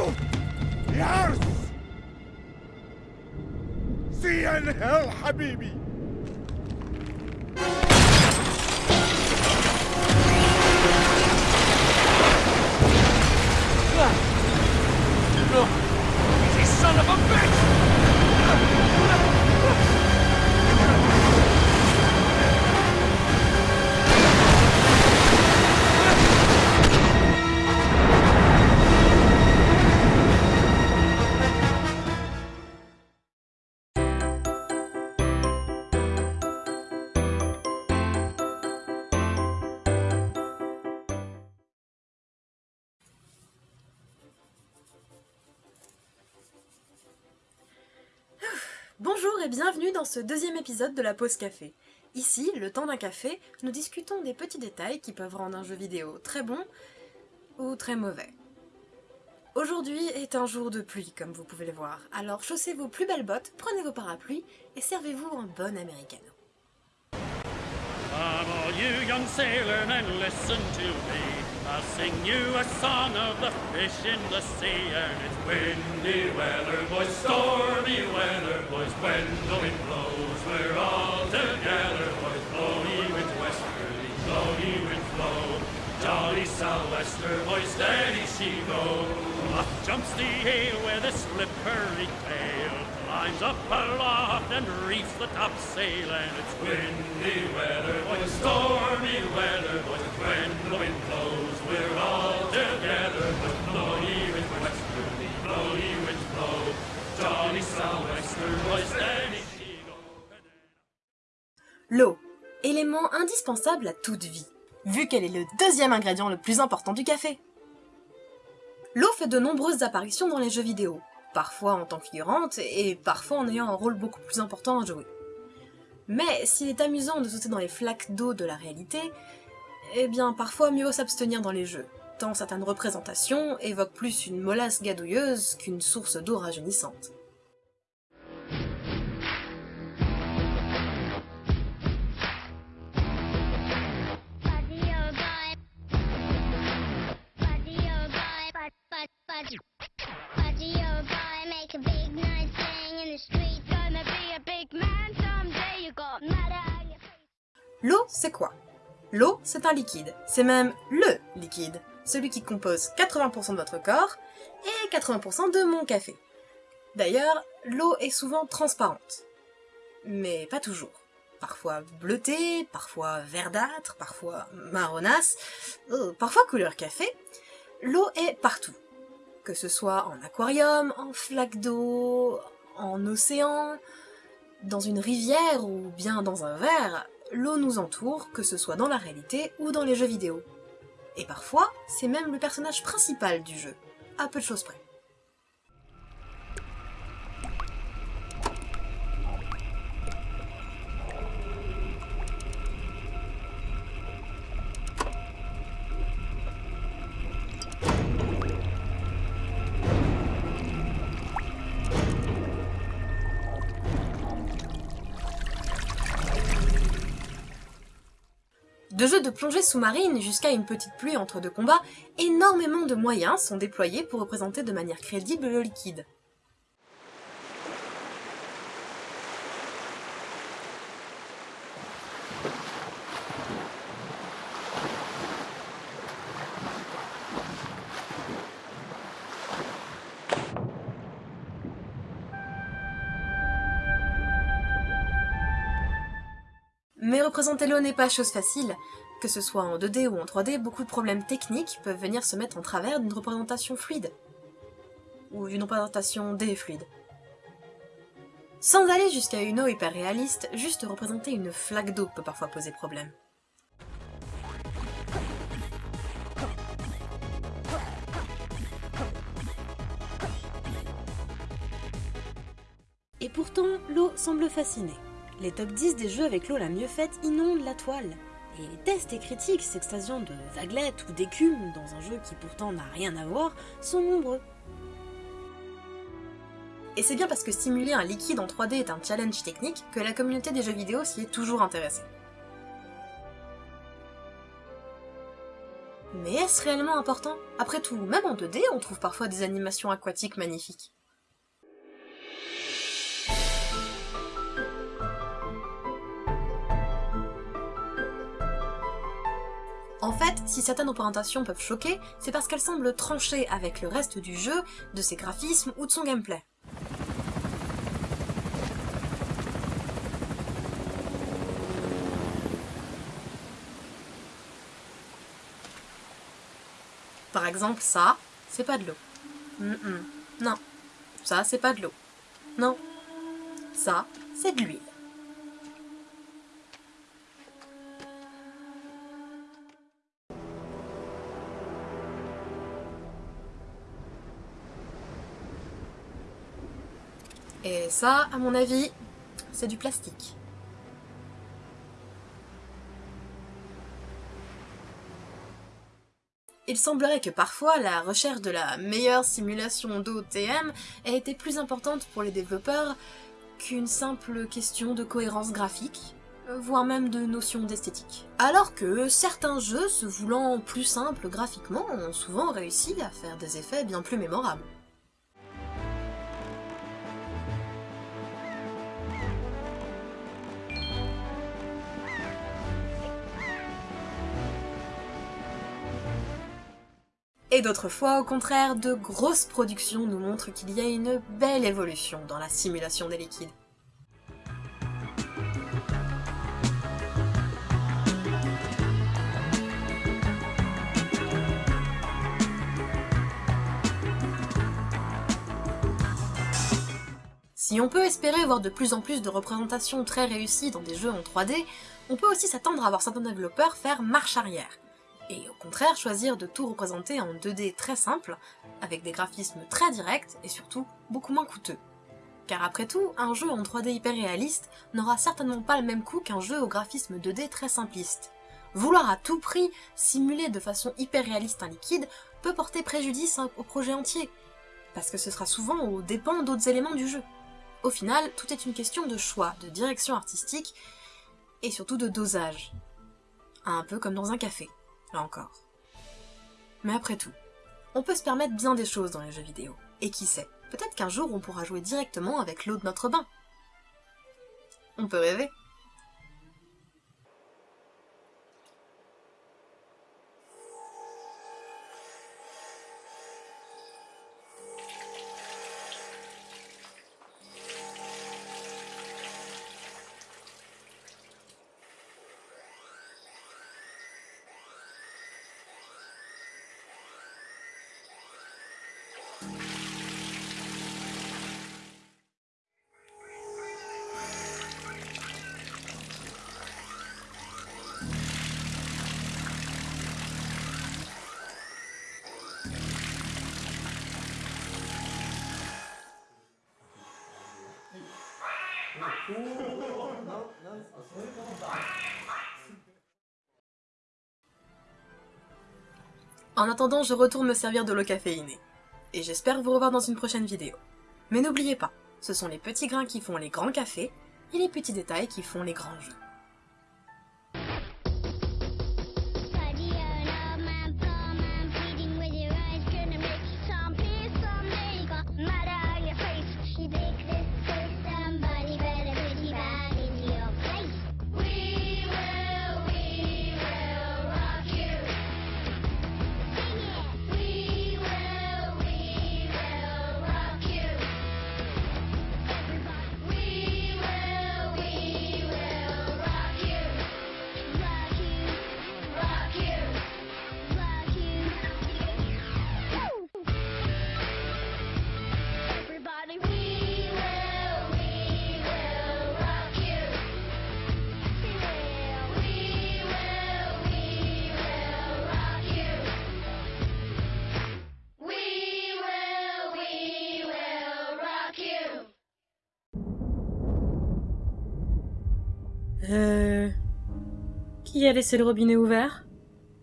people! Yes! See and hell, حبيبي! No! Bonjour et bienvenue dans ce deuxième épisode de la pause café. Ici, le temps d'un café, nous discutons des petits détails qui peuvent rendre un jeu vidéo très bon ou très mauvais. Aujourd'hui est un jour de pluie, comme vous pouvez le voir, alors chaussez vos plus belles bottes, prenez vos parapluies et servez-vous un bon americano. You young sailors and listen to me. I'll sing you a song of the fish in the sea. And it's windy weather, boys, stormy weather, boys. When the wind blows, we're all together, boys. Blow ye with westerly, blow ye with flow. Jolly sou'wester, boys, steady she go. Up jumps the ale with a slippery tail. Climbs up aloft and reefs the topsail. And it's windy weather, boys, stormy weather, boys. When the wind blows, we're all together. But blow ye with westerly, blow ye with flow. Jolly sou'wester, boys, go. L'eau, élément indispensable à toute vie, vu qu'elle est le deuxième ingrédient le plus important du café. L'eau fait de nombreuses apparitions dans les jeux vidéo, parfois en tant que et parfois en ayant un rôle beaucoup plus important à jouer. Mais s'il est amusant de sauter dans les flaques d'eau de la réalité, eh bien parfois mieux s'abstenir dans les jeux, tant certaines représentations évoquent plus une molasse gadouilleuse qu'une source d'eau rajeunissante. L'eau, c'est quoi? L'eau, c'est un liquide. C'est même LE liquide. Celui qui compose 80% de votre corps et 80% de mon café. D'ailleurs, l'eau est souvent transparente. Mais pas toujours. Parfois bleutée, parfois verdâtre, parfois marronasse, euh, parfois couleur café. L'eau est partout. Que ce soit en aquarium, en flaque d'eau, en océan, dans une rivière ou bien dans un verre, l'eau nous entoure, que ce soit dans la réalité ou dans les jeux vidéo. Et parfois, c'est même le personnage principal du jeu, à peu de choses près. De jeux de plongée sous-marine jusqu'à une petite pluie entre deux combats, énormément de moyens sont déployés pour représenter de manière crédible le liquide. Représenter l'eau n'est pas chose facile. Que ce soit en 2D ou en 3D, beaucoup de problèmes techniques peuvent venir se mettre en travers d'une représentation fluide. Ou d'une représentation D fluide. Sans aller jusqu'à une eau hyper réaliste, juste représenter une flaque d'eau peut parfois poser problème. Et pourtant, l'eau semble fasciner. Les top 10 des jeux avec l'eau la mieux faite inondent la toile. Et les tests et critiques s'extasiant de vaguelettes ou d'écume dans un jeu qui pourtant n'a rien à voir sont nombreux. Et c'est bien parce que simuler un liquide en 3D est un challenge technique que la communauté des jeux vidéo s'y est toujours intéressée. Mais est-ce réellement important? Après tout, même en 2D, on trouve parfois des animations aquatiques magnifiques. En fait, si certaines représentations peuvent choquer, c'est parce qu'elles semblent trancher avec le reste du jeu, de ses graphismes ou de son gameplay. Par exemple, ça, c'est pas de l'eau. Non. Ça, c'est pas de l'eau. Non. Ça, c'est de l'huile. Et ça, à mon avis, c'est du plastique. Il semblerait que parfois la recherche de la meilleure simulation d'OTM ait été plus importante pour les développeurs qu'une simple question de cohérence graphique, voire même de notion d'esthétique. Alors que certains jeux, se voulant plus simples graphiquement, ont souvent réussi à faire des effets bien plus mémorables. Et d'autres fois, au contraire, de grosses productions nous montrent qu'il y a une belle évolution dans la simulation des liquides. Si on peut espérer voir de plus en plus de représentations très réussies dans des jeux en 3D, on peut aussi s'attendre à voir certains développeurs faire marche arrière, et au contraire choisir de tout représenter en 2D très simple, avec des graphismes très directs et surtout beaucoup moins coûteux. Car après tout, un jeu en 3D hyper réaliste n'aura certainement pas le même coût qu'un jeu au graphisme 2D très simpliste. Vouloir à tout prix simuler de façon hyper réaliste un liquide peut porter préjudice au projet entier, parce que ce sera souvent aux dépens d'autres éléments du jeu. Au final, tout est une question de choix, de direction artistique, et surtout de dosage. Un peu comme dans un café là encore. Mais après tout, on peut se permettre bien des choses dans les jeux vidéo. Et qui sait, peut-être qu'un jour on pourra jouer directement avec l'eau de notre bain. On peut rêver. En attendant, je retourne me servir de l'eau caféinée. Et j'espère vous revoir dans une prochaine vidéo. Mais n'oubliez pas, ce sont les petits grains qui font les grands cafés, et les petits détails qui font les grands jeux. Euh... Qui a laissé le robinet ouvert?